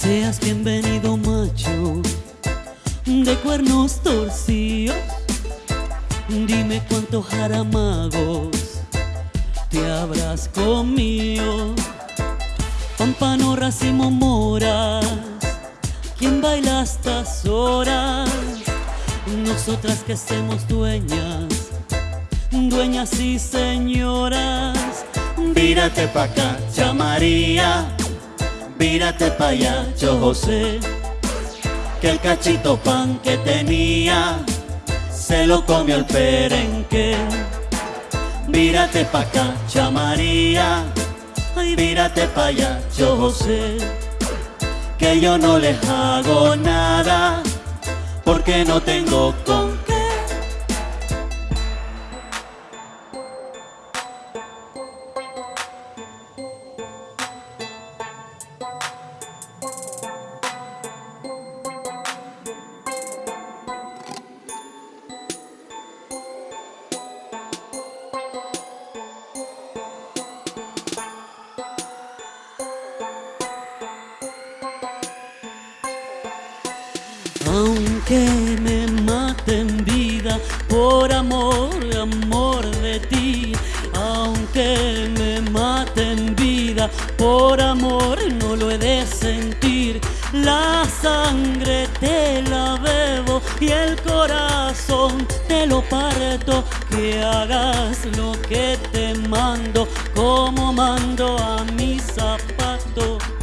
Seas bienvenido macho de cuernos torcidos. Dime cuántos jaramagos te habrás comido. Pampano, racimo, moras, ¿quién baila estas horas? Nosotras que somos dueñas, dueñas y señoras. Vírate pa' acá, María, vírate pa' allá, yo José que el cachito pan que tenía se lo comió el perenque. Vírate pa' acá, chamaría, ay, vírate pa' allá, yo sé que yo no les hago nada porque no tengo con Aunque me maten vida por amor, amor de ti. Aunque me maten vida por amor, no lo he de sentir. La sangre te la bebo y el corazón te lo parto. Que hagas lo que te mando, como mando a mis zapatos.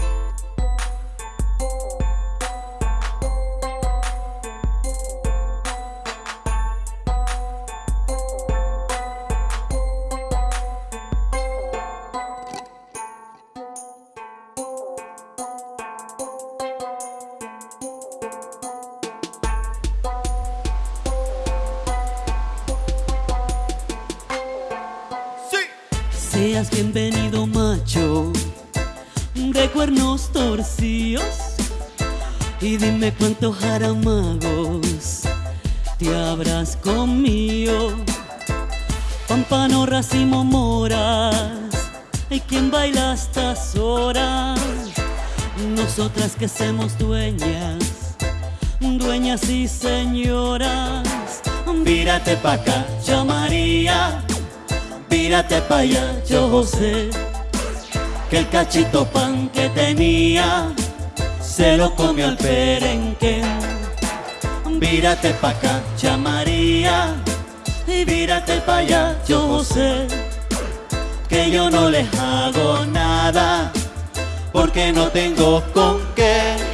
Seas bienvenido macho de cuernos torcidos y dime cuántos jaramagos te habrás comido. Pampano, racimo, moras, hay quien baila a estas horas. Nosotras que somos dueñas, dueñas y señoras. Vírate pa' acá, María Vírate pa' allá, yo sé que el cachito pan que tenía se lo comió el perenque. Vírate pa' acá, María, y vírate pa' allá, yo sé que yo no les hago nada porque no tengo con qué.